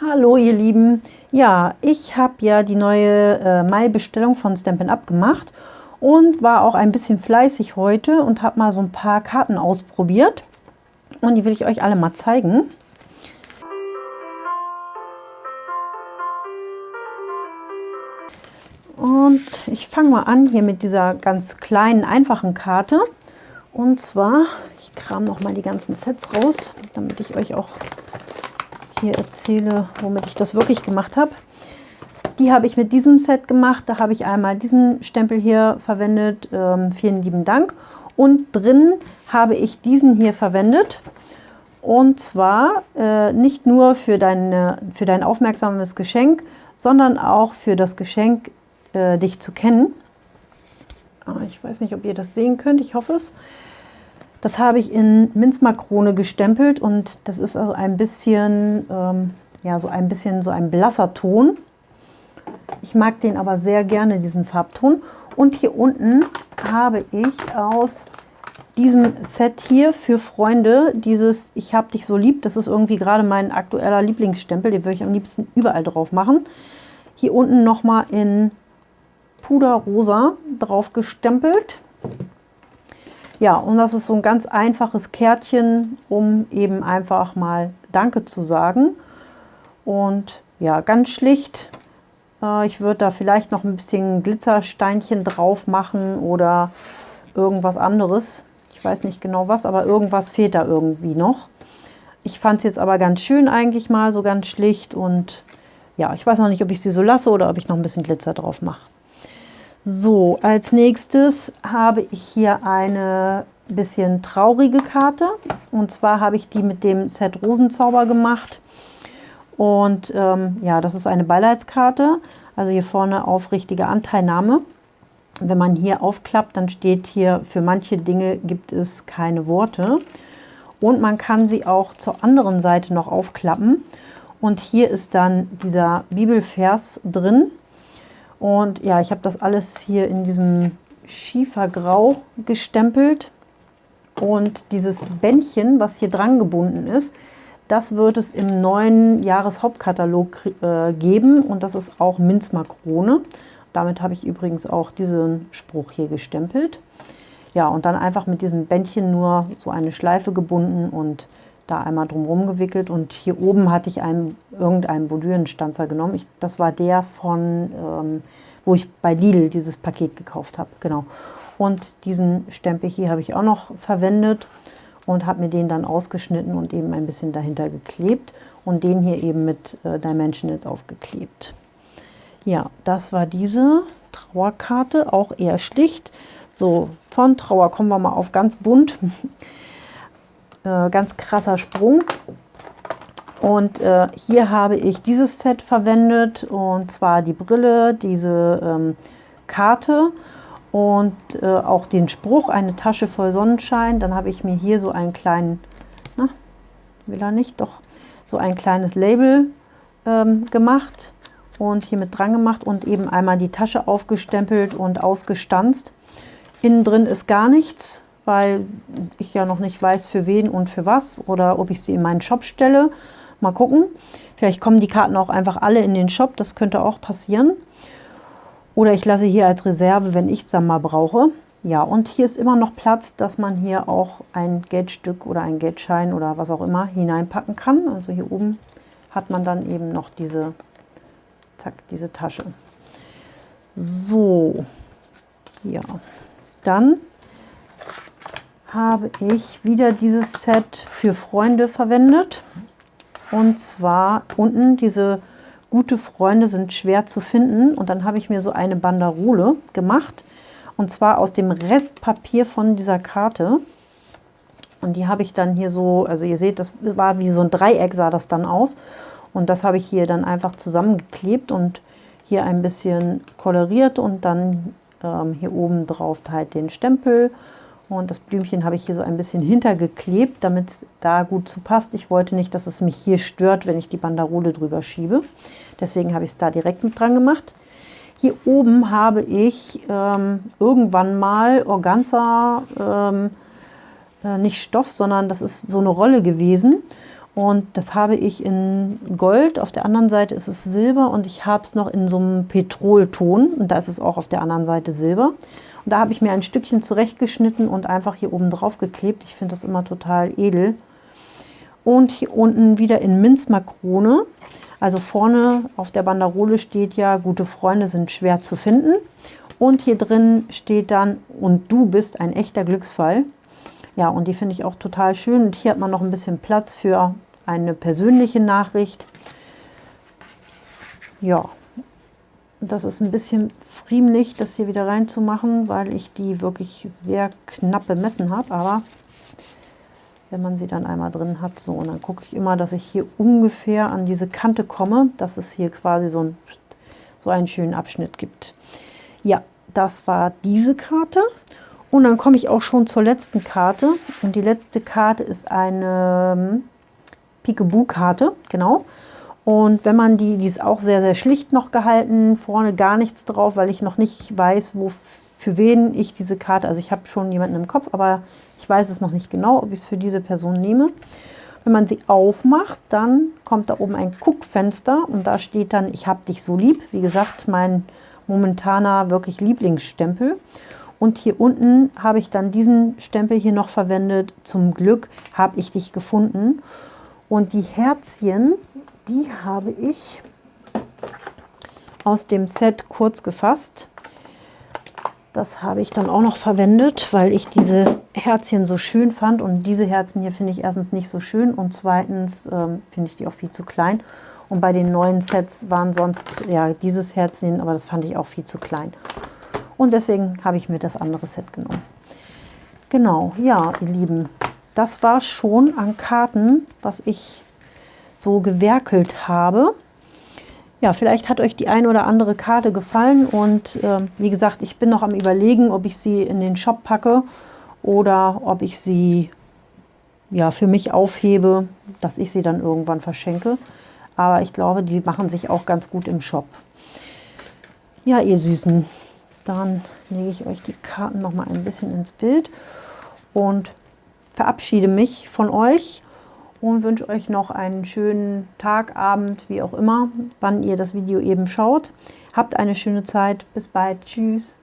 Hallo ihr Lieben, ja, ich habe ja die neue äh, Mai-Bestellung von Stampin' Up gemacht und war auch ein bisschen fleißig heute und habe mal so ein paar Karten ausprobiert und die will ich euch alle mal zeigen. Und ich fange mal an hier mit dieser ganz kleinen, einfachen Karte. Und zwar, ich kram noch mal die ganzen Sets raus, damit ich euch auch hier erzähle, womit ich das wirklich gemacht habe. Die habe ich mit diesem Set gemacht. Da habe ich einmal diesen Stempel hier verwendet. Ähm, vielen lieben Dank. Und drin habe ich diesen hier verwendet. Und zwar äh, nicht nur für, deine, für dein aufmerksames Geschenk, sondern auch für das Geschenk, äh, dich zu kennen. Ah, ich weiß nicht, ob ihr das sehen könnt. Ich hoffe es. Das habe ich in Minzmakrone gestempelt und das ist also ein bisschen, ähm, ja, so ein bisschen so ein blasser Ton. Ich mag den aber sehr gerne, diesen Farbton. Und hier unten habe ich aus diesem Set hier für Freunde dieses Ich hab dich so lieb. Das ist irgendwie gerade mein aktueller Lieblingsstempel. Den würde ich am liebsten überall drauf machen. Hier unten nochmal in Puderrosa drauf gestempelt. Ja, und das ist so ein ganz einfaches Kärtchen, um eben einfach mal Danke zu sagen. Und ja, ganz schlicht. Äh, ich würde da vielleicht noch ein bisschen Glitzersteinchen drauf machen oder irgendwas anderes. Ich weiß nicht genau was, aber irgendwas fehlt da irgendwie noch. Ich fand es jetzt aber ganz schön eigentlich mal, so ganz schlicht. Und ja, ich weiß noch nicht, ob ich sie so lasse oder ob ich noch ein bisschen Glitzer drauf mache. So, als nächstes habe ich hier eine bisschen traurige Karte. Und zwar habe ich die mit dem Set Rosenzauber gemacht. Und ähm, ja, das ist eine Beileidskarte. Also hier vorne aufrichtige Anteilnahme. Wenn man hier aufklappt, dann steht hier, für manche Dinge gibt es keine Worte. Und man kann sie auch zur anderen Seite noch aufklappen. Und hier ist dann dieser Bibelvers drin. Und ja, ich habe das alles hier in diesem Schiefergrau gestempelt. Und dieses Bändchen, was hier dran gebunden ist, das wird es im neuen Jahreshauptkatalog äh, geben. Und das ist auch Minzmakrone. Damit habe ich übrigens auch diesen Spruch hier gestempelt. Ja, und dann einfach mit diesem Bändchen nur so eine Schleife gebunden und da einmal drumherum gewickelt und hier oben hatte ich einen, irgendeinen Bordürenstanzer genommen. Ich, das war der von, ähm, wo ich bei Lidl dieses Paket gekauft habe, genau. Und diesen Stempel hier habe ich auch noch verwendet und habe mir den dann ausgeschnitten und eben ein bisschen dahinter geklebt und den hier eben mit äh, Dimensionals aufgeklebt. Ja, das war diese Trauerkarte, auch eher schlicht. So, von Trauer kommen wir mal auf ganz bunt. Äh, ganz krasser Sprung. Und äh, hier habe ich dieses Set verwendet und zwar die Brille, diese ähm, Karte und äh, auch den Spruch, eine Tasche voll Sonnenschein. Dann habe ich mir hier so einen kleinen, na, will er nicht, doch so ein kleines Label ähm, gemacht und hier mit dran gemacht und eben einmal die Tasche aufgestempelt und ausgestanzt. Innen drin ist gar nichts, weil ich ja noch nicht weiß, für wen und für was oder ob ich sie in meinen Shop stelle. Mal gucken. Vielleicht kommen die Karten auch einfach alle in den Shop, das könnte auch passieren. Oder ich lasse hier als Reserve, wenn ich es dann mal brauche. Ja, und hier ist immer noch Platz, dass man hier auch ein Geldstück oder ein Geldschein oder was auch immer hineinpacken kann. Also hier oben hat man dann eben noch diese, zack, diese Tasche. So, ja, dann habe ich wieder dieses Set für Freunde verwendet. Und zwar unten diese gute Freunde sind schwer zu finden. Und dann habe ich mir so eine Banderole gemacht. Und zwar aus dem Restpapier von dieser Karte. Und die habe ich dann hier so, also ihr seht, das war wie so ein Dreieck, sah das dann aus. Und das habe ich hier dann einfach zusammengeklebt und hier ein bisschen koloriert und dann ähm, hier oben drauf halt den Stempel und das Blümchen habe ich hier so ein bisschen hintergeklebt, damit es da gut zu passt. Ich wollte nicht, dass es mich hier stört, wenn ich die Banderole drüber schiebe. Deswegen habe ich es da direkt mit dran gemacht. Hier oben habe ich ähm, irgendwann mal Organza, ähm, äh, nicht Stoff, sondern das ist so eine Rolle gewesen. Und das habe ich in Gold, auf der anderen Seite ist es Silber und ich habe es noch in so einem Petrolton und da ist es auch auf der anderen Seite Silber. Und da habe ich mir ein Stückchen zurechtgeschnitten und einfach hier oben drauf geklebt. Ich finde das immer total edel. Und hier unten wieder in Minzmakrone. Also vorne auf der Banderole steht ja, gute Freunde sind schwer zu finden. Und hier drin steht dann, und du bist ein echter Glücksfall. Ja, und die finde ich auch total schön. Und hier hat man noch ein bisschen Platz für eine persönliche Nachricht. Ja, das ist ein bisschen friemlich, das hier wieder reinzumachen, weil ich die wirklich sehr knapp bemessen habe. Aber wenn man sie dann einmal drin hat, so, und dann gucke ich immer, dass ich hier ungefähr an diese Kante komme, dass es hier quasi so, ein, so einen schönen Abschnitt gibt. Ja, das war diese Karte. Und dann komme ich auch schon zur letzten Karte. Und die letzte Karte ist eine ähm, Peekaboo-Karte, genau. Und wenn man die, die ist auch sehr, sehr schlicht noch gehalten, vorne gar nichts drauf, weil ich noch nicht weiß, wo, für wen ich diese Karte, also ich habe schon jemanden im Kopf, aber ich weiß es noch nicht genau, ob ich es für diese Person nehme. Wenn man sie aufmacht, dann kommt da oben ein Guckfenster und da steht dann, ich habe dich so lieb. Wie gesagt, mein momentaner wirklich Lieblingsstempel. Und hier unten habe ich dann diesen Stempel hier noch verwendet. Zum Glück habe ich dich gefunden. Und die Herzchen, die habe ich aus dem Set kurz gefasst. Das habe ich dann auch noch verwendet, weil ich diese Herzchen so schön fand. Und diese Herzen hier finde ich erstens nicht so schön und zweitens ähm, finde ich die auch viel zu klein. Und bei den neuen Sets waren sonst ja dieses Herzchen, aber das fand ich auch viel zu klein. Und deswegen habe ich mir das andere Set genommen. Genau, ja, ihr Lieben, das war schon an Karten, was ich so gewerkelt habe. Ja, vielleicht hat euch die eine oder andere Karte gefallen und äh, wie gesagt, ich bin noch am überlegen, ob ich sie in den Shop packe oder ob ich sie ja, für mich aufhebe, dass ich sie dann irgendwann verschenke. Aber ich glaube, die machen sich auch ganz gut im Shop. Ja, ihr Süßen, dann lege ich euch die Karten noch mal ein bisschen ins Bild und verabschiede mich von euch und wünsche euch noch einen schönen Tag, Abend, wie auch immer, wann ihr das Video eben schaut. Habt eine schöne Zeit. Bis bald. Tschüss.